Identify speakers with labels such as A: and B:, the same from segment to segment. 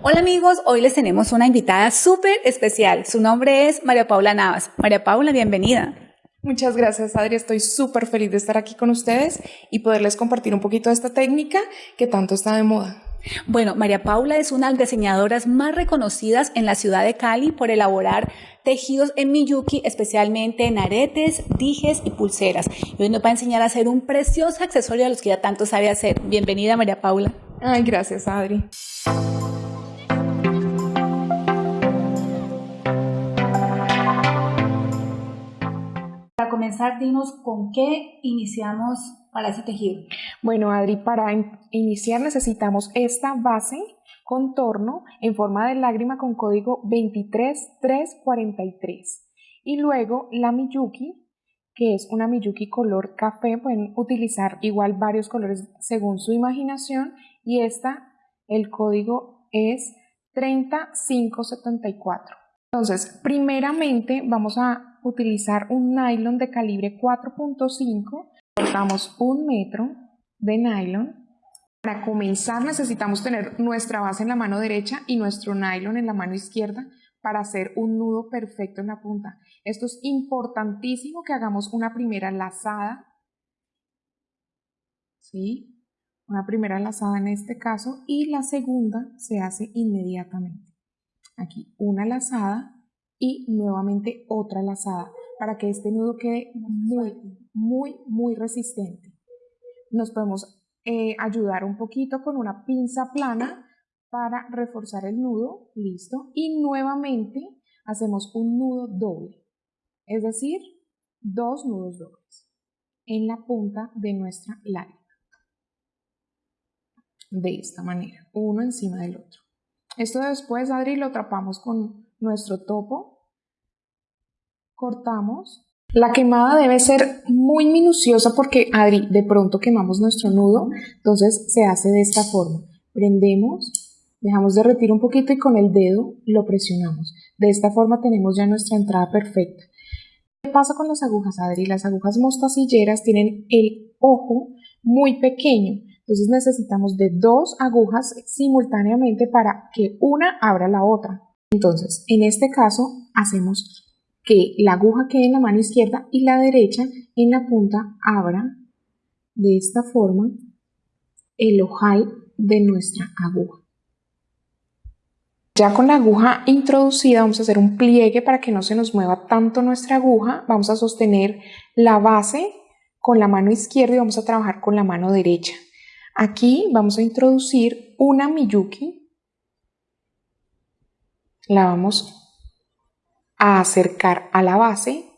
A: Hola amigos, hoy les tenemos una invitada súper especial. Su nombre es María Paula Navas. María Paula, bienvenida.
B: Muchas gracias, Adri. Estoy súper feliz de estar aquí con ustedes y poderles compartir un poquito de esta técnica que tanto está de moda.
A: Bueno, María Paula es una de las diseñadoras más reconocidas en la ciudad de Cali por elaborar tejidos en Miyuki, especialmente en aretes, dijes y pulseras. Y hoy nos va a enseñar a hacer un precioso accesorio a los que ya tanto sabe hacer. Bienvenida, María Paula.
B: Ay, gracias, Adri.
A: Dinos con qué iniciamos para ese tejido.
B: Bueno, Adri, para iniciar necesitamos esta base contorno en forma de lágrima con código 23343 y luego la Miyuki que es una Miyuki color café, pueden utilizar igual varios colores según su imaginación y esta, el código es 30574. Entonces, primeramente vamos a utilizar un nylon de calibre 4.5, cortamos un metro de nylon. Para comenzar necesitamos tener nuestra base en la mano derecha y nuestro nylon en la mano izquierda para hacer un nudo perfecto en la punta. Esto es importantísimo que hagamos una primera lazada, ¿sí? Una primera lazada en este caso y la segunda se hace inmediatamente. Aquí una lazada y nuevamente otra lazada para que este nudo quede muy, muy, muy resistente. Nos podemos eh, ayudar un poquito con una pinza plana para reforzar el nudo, listo, y nuevamente hacemos un nudo doble, es decir, dos nudos dobles en la punta de nuestra lágrima. De esta manera, uno encima del otro. Esto después, Adri, lo atrapamos con nuestro topo, cortamos. La quemada debe ser muy minuciosa porque, Adri, de pronto quemamos nuestro nudo, entonces se hace de esta forma. Prendemos Dejamos derretir un poquito y con el dedo lo presionamos. De esta forma tenemos ya nuestra entrada perfecta. ¿Qué pasa con las agujas, Adri? Las agujas mostacilleras tienen el ojo muy pequeño. Entonces necesitamos de dos agujas simultáneamente para que una abra la otra. Entonces, en este caso, hacemos que la aguja quede en la mano izquierda y la derecha en la punta abra de esta forma el ojal de nuestra aguja. Ya con la aguja introducida vamos a hacer un pliegue para que no se nos mueva tanto nuestra aguja. Vamos a sostener la base con la mano izquierda y vamos a trabajar con la mano derecha. Aquí vamos a introducir una Miyuki. La vamos a acercar a la base.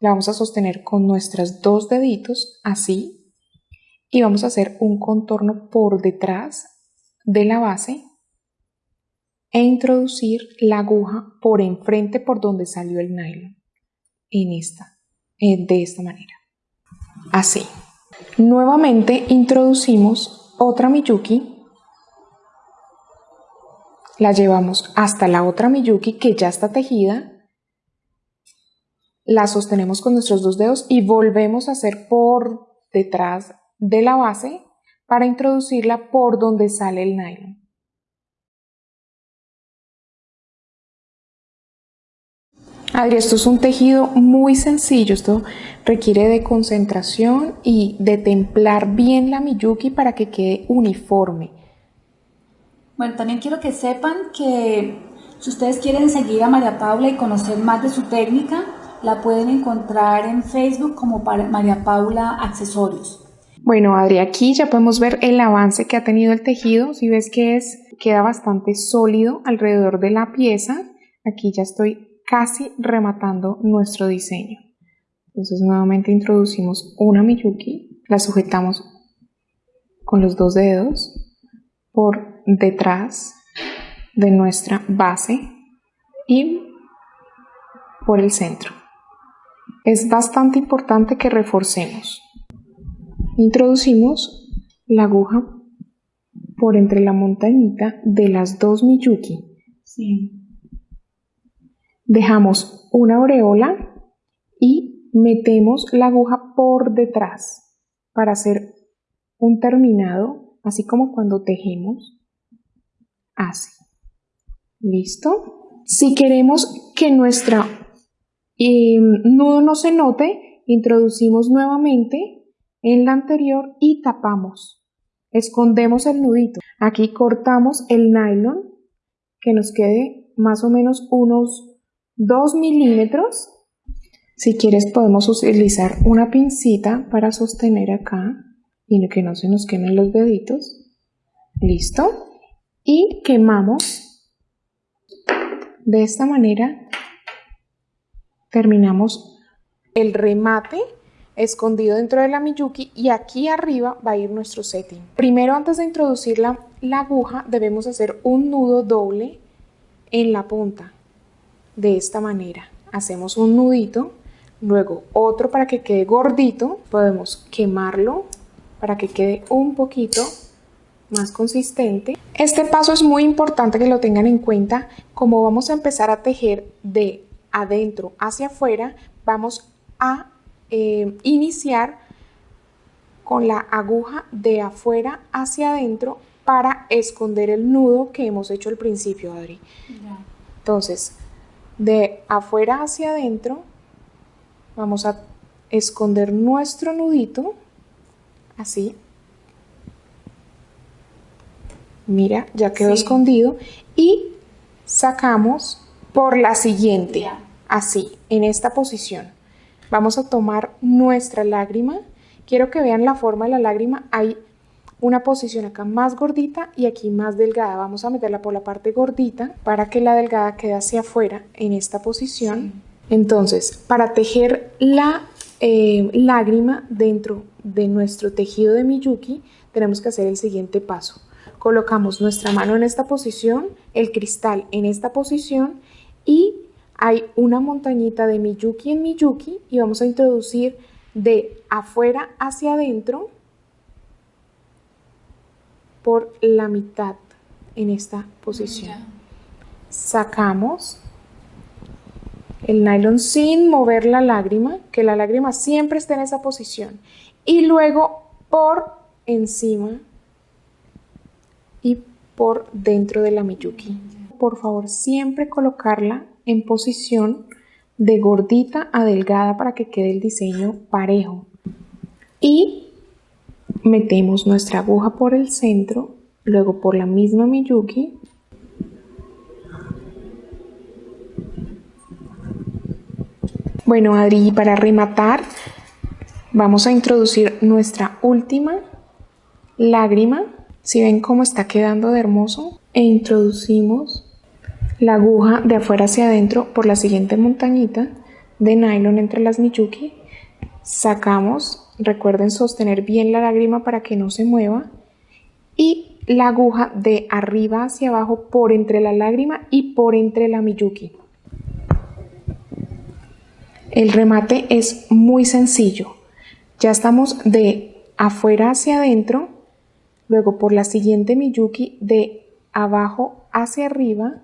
B: La vamos a sostener con nuestros dos deditos, así. Y vamos a hacer un contorno por detrás de la base e introducir la aguja por enfrente por donde salió el nylon en esta, eh, de esta manera. Así. Nuevamente introducimos otra Miyuki. La llevamos hasta la otra Miyuki que ya está tejida. La sostenemos con nuestros dos dedos y volvemos a hacer por detrás de la base para introducirla por donde sale el nylon. Adri, esto es un tejido muy sencillo, esto requiere de concentración y de templar bien la Miyuki para que quede uniforme.
A: Bueno, también quiero que sepan que si ustedes quieren seguir a María Paula y conocer más de su técnica, la pueden encontrar en Facebook como María Paula Accesorios.
B: Bueno, Adri, aquí ya podemos ver el avance que ha tenido el tejido. Si ves que es, queda bastante sólido alrededor de la pieza. Aquí ya estoy casi rematando nuestro diseño. Entonces nuevamente introducimos una Miyuki, la sujetamos con los dos dedos por detrás de nuestra base y por el centro. Es bastante importante que reforcemos. Introducimos la aguja por entre la montañita de las dos Miyuki. Dejamos una aureola y metemos la aguja por detrás para hacer un terminado, así como cuando tejemos. así. ¿Listo? Si queremos que nuestro em, nudo no se note, introducimos nuevamente en la anterior y tapamos. Escondemos el nudito. Aquí cortamos el nylon que nos quede más o menos unos 2 milímetros. Si quieres podemos utilizar una pincita para sostener acá y que no se nos quemen los deditos. Listo. Y quemamos de esta manera. Terminamos el remate escondido dentro de la Miyuki y aquí arriba va a ir nuestro setting. Primero antes de introducir la, la aguja debemos hacer un nudo doble en la punta de esta manera. Hacemos un nudito, luego otro para que quede gordito, podemos quemarlo para que quede un poquito más consistente. Este paso es muy importante que lo tengan en cuenta, como vamos a empezar a tejer de adentro hacia afuera, vamos a eh, iniciar con la aguja de afuera hacia adentro para esconder el nudo que hemos hecho al principio, Adri. Entonces, de afuera hacia adentro, vamos a esconder nuestro nudito, así. Mira, ya quedó escondido. Y sacamos por la siguiente, así, en esta posición. Vamos a tomar nuestra lágrima. Quiero que vean la forma de la lágrima. Hay una posición acá más gordita y aquí más delgada. Vamos a meterla por la parte gordita para que la delgada quede hacia afuera en esta posición. Entonces, para tejer la eh, lágrima dentro de nuestro tejido de Miyuki, tenemos que hacer el siguiente paso. Colocamos nuestra mano en esta posición, el cristal en esta posición y hay una montañita de Miyuki en Miyuki y vamos a introducir de afuera hacia adentro por la mitad en esta posición. Sacamos el nylon sin mover la lágrima, que la lágrima siempre esté en esa posición. Y luego por encima y por dentro de la Miyuki. Por favor, siempre colocarla en posición de gordita a delgada para que quede el diseño parejo. Y metemos nuestra aguja por el centro, luego por la misma Miyuki. Bueno, Adri, para rematar, vamos a introducir nuestra última lágrima. Si ven cómo está quedando de hermoso, e introducimos la aguja de afuera hacia adentro por la siguiente montañita de nylon entre las Miyuki. Sacamos, recuerden sostener bien la lágrima para que no se mueva. Y la aguja de arriba hacia abajo por entre la lágrima y por entre la Miyuki. El remate es muy sencillo. Ya estamos de afuera hacia adentro, luego por la siguiente Miyuki de abajo hacia arriba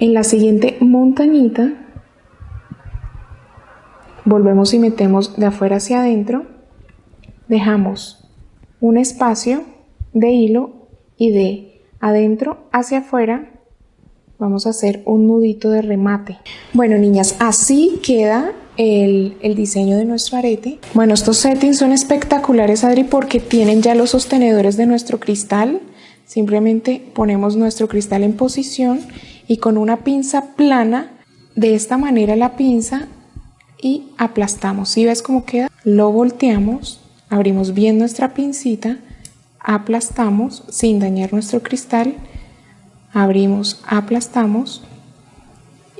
B: En la siguiente montañita volvemos y metemos de afuera hacia adentro, dejamos un espacio de hilo y de adentro hacia afuera vamos a hacer un nudito de remate. Bueno niñas, así queda el, el, diseño de nuestro arete. Bueno, estos settings son espectaculares, Adri, porque tienen ya los sostenedores de nuestro cristal. Simplemente ponemos nuestro cristal en posición y con una pinza plana, de esta manera la pinza y aplastamos. Si ves cómo queda? Lo volteamos, abrimos bien nuestra pincita, aplastamos sin dañar nuestro cristal, abrimos, aplastamos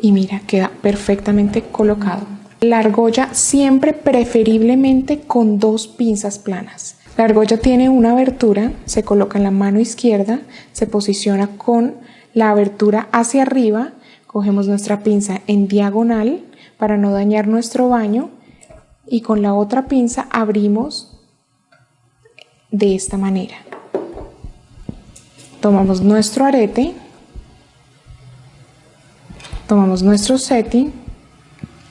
B: y mira, queda perfectamente colocado. La argolla siempre preferiblemente con dos pinzas planas. La argolla tiene una abertura, se coloca en la mano izquierda, se posiciona con la abertura hacia arriba, cogemos nuestra pinza en diagonal para no dañar nuestro baño y con la otra pinza abrimos de esta manera. Tomamos nuestro arete, tomamos nuestro setting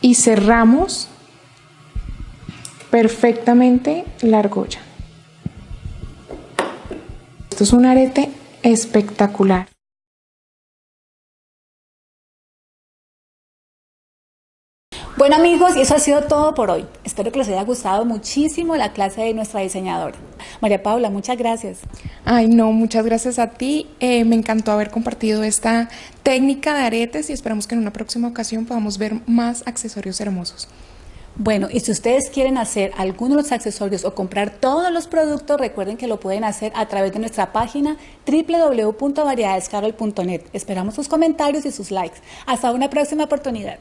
B: y cerramos perfectamente la argolla. Esto es un arete espectacular.
A: Bueno amigos, y eso ha sido todo por hoy. Espero que les haya gustado muchísimo la clase de nuestra diseñadora. María Paula, muchas gracias.
B: Ay, no, muchas gracias a ti. Eh, me encantó haber compartido esta técnica de aretes y esperamos que en una próxima ocasión podamos ver más accesorios hermosos.
A: Bueno, y si ustedes quieren hacer alguno de los accesorios o comprar todos los productos, recuerden que lo pueden hacer a través de nuestra página www.variedadescarol.net. Esperamos sus comentarios y sus likes. Hasta una próxima oportunidad.